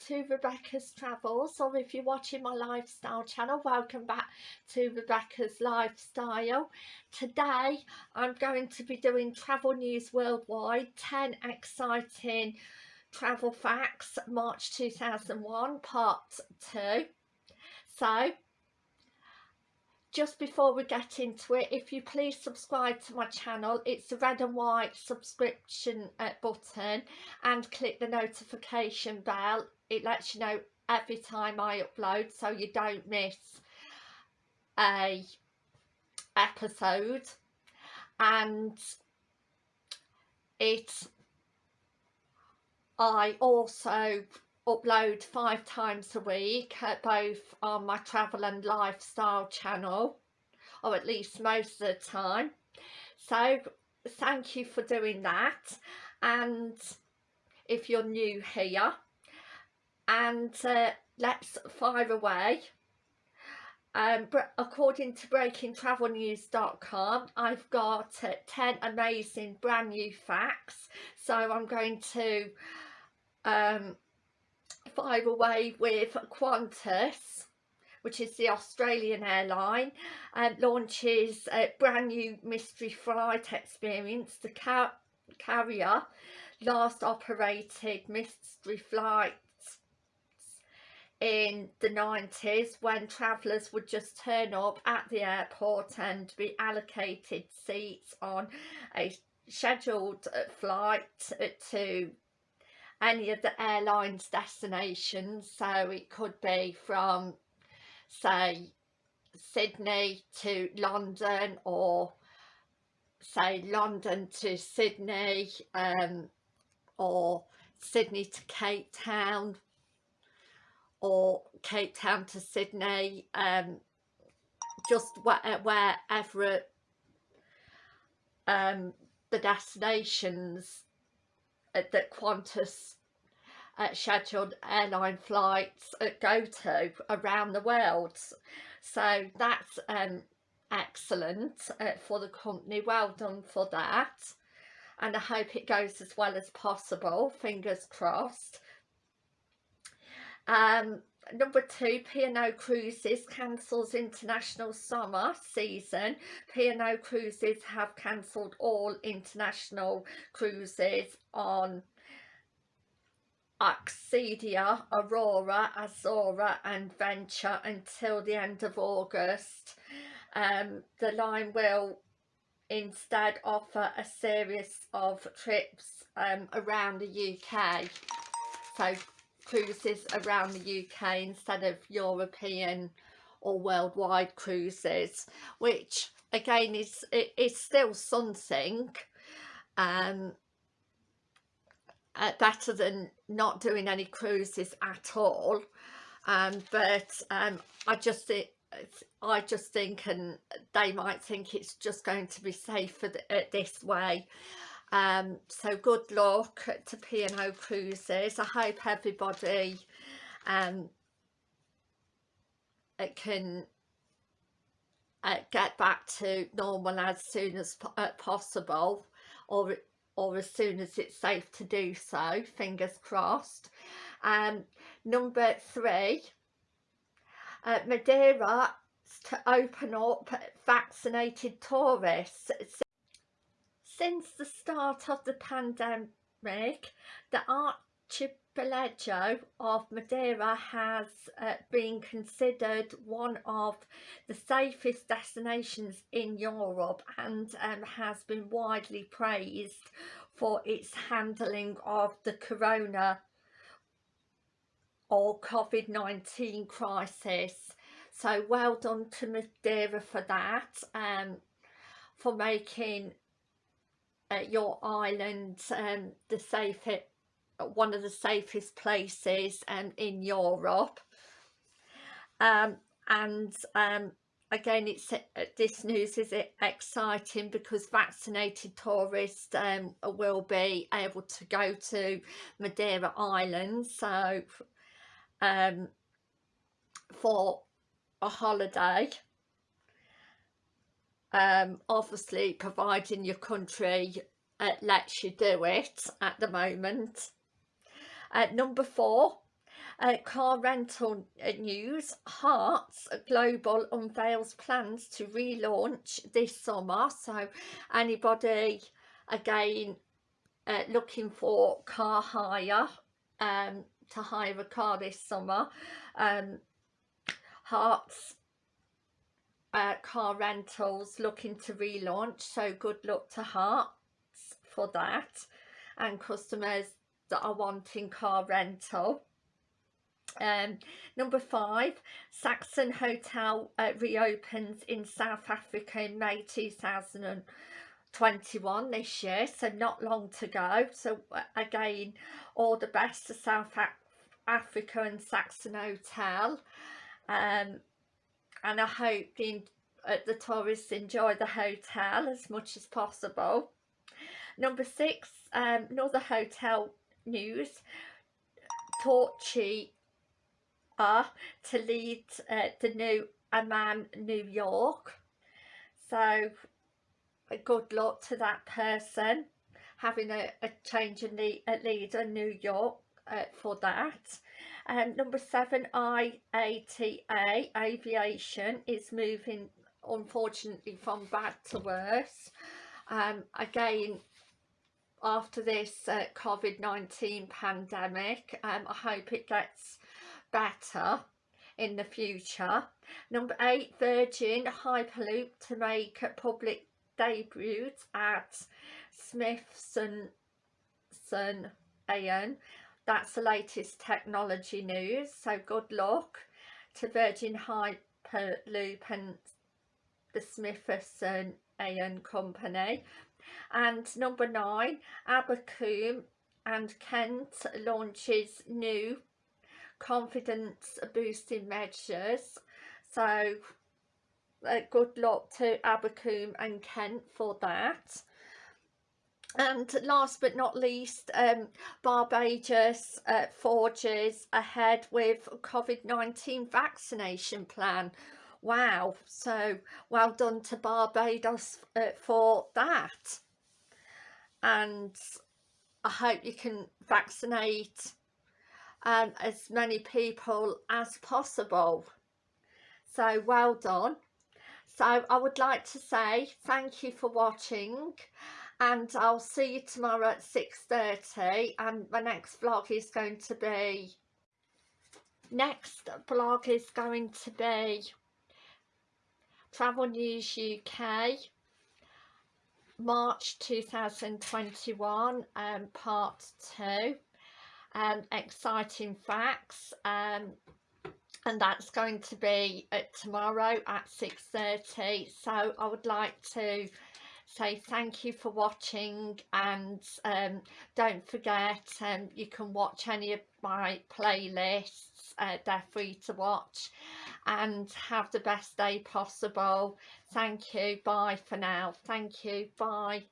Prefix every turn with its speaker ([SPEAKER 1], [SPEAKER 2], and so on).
[SPEAKER 1] to Rebecca's Travels or if you're watching my lifestyle channel welcome back to Rebecca's Lifestyle. Today I'm going to be doing Travel News Worldwide 10 exciting travel facts March 2001 part 2. So just before we get into it if you please subscribe to my channel it's the red and white subscription uh, button and click the notification bell it lets you know every time I upload so you don't miss a episode. And it I also upload five times a week both on my travel and lifestyle channel or at least most of the time. So thank you for doing that. And if you're new here and uh, let's fire away. Um, according to breakingtravelnews.com I've got uh, 10 amazing brand new facts. So I'm going to um, fire away with Qantas which is the Australian airline and launches a brand new mystery flight experience. The car carrier last operated mystery flights in the 90s when travellers would just turn up at the airport and be allocated seats on a scheduled flight to any of the airlines destinations. So it could be from say Sydney to London or say London to Sydney um, or Sydney to Cape Town or Cape Town to Sydney um, just where, wherever um, the destinations uh, that Qantas uh, scheduled airline flights uh, go to around the world. So that's um, excellent uh, for the company. Well done for that. And I hope it goes as well as possible. Fingers crossed. Um, Number two, P&O Cruises cancels international summer season. P&O Cruises have cancelled all international cruises on Arcadia, Aurora, Azura and Venture until the end of August. Um, the line will instead offer a series of trips um, around the UK. So cruises around the UK instead of European or worldwide cruises which again is it is still something um uh, better than not doing any cruises at all. Um but um I just I just think and they might think it's just going to be safer th this way um so good luck to P&O Cruises. I hope everybody um can uh, get back to normal as soon as uh, possible or or as soon as it's safe to do so fingers crossed. Um number three uh, Madeira to open up vaccinated tourists since the start of the pandemic, the archipelago of Madeira has uh, been considered one of the safest destinations in Europe and um, has been widely praised for its handling of the corona or COVID-19 crisis. So well done to Madeira for that, um, for making uh, your island um, the safest one of the safest places um, in Europe. Um, and um, again it's uh, this news is exciting because vaccinated tourists um, will be able to go to Madeira Island. So um, for a holiday um, obviously providing your country uh, lets you do it at the moment. Uh, number four, uh, car rental uh, news Hertz Global unveils plans to relaunch this summer so anybody again uh, looking for car hire um, to hire a car this summer um, Hertz uh, car rentals looking to relaunch so good luck to Hertz for that and customers that are wanting car rental um, number five, Saxon Hotel uh, reopens in South Africa in May 2021 this year, so not long to go. So uh, again, all the best to South Af Africa and Saxon Hotel. Um, and I hope the, uh, the tourists enjoy the hotel as much as possible. Number six, um, another hotel news. Torchy are to lead uh, the new Aman New York. So good luck to that person having a, a change in the leader New York uh, for that. Um, number seven, IATA Aviation is moving unfortunately from bad to worse. Um, again, after this uh, COVID-19 pandemic, um, I hope it gets better in the future. Number eight, Virgin Hyperloop to make a public debut at Smithson Aon. That's the latest technology news. So good luck to Virgin Hyperloop and the Smithson Aon company. And number nine, Abercrombie and Kent launches new confidence boosting measures so uh, good luck to Abercrombie and Kent for that and last but not least um, Barbados uh, forges ahead with COVID-19 vaccination plan wow so well done to Barbados uh, for that and I hope you can vaccinate um, as many people as possible. So well done. So I would like to say thank you for watching and I'll see you tomorrow at 6.30 and my next vlog is going to be next vlog is going to be Travel News UK March 2021 um, part 2 um, exciting facts um, and that's going to be uh, tomorrow at 6.30 so I would like to say thank you for watching and um, don't forget um, you can watch any of my playlists uh, they're free to watch and have the best day possible. Thank you. Bye for now. Thank you. Bye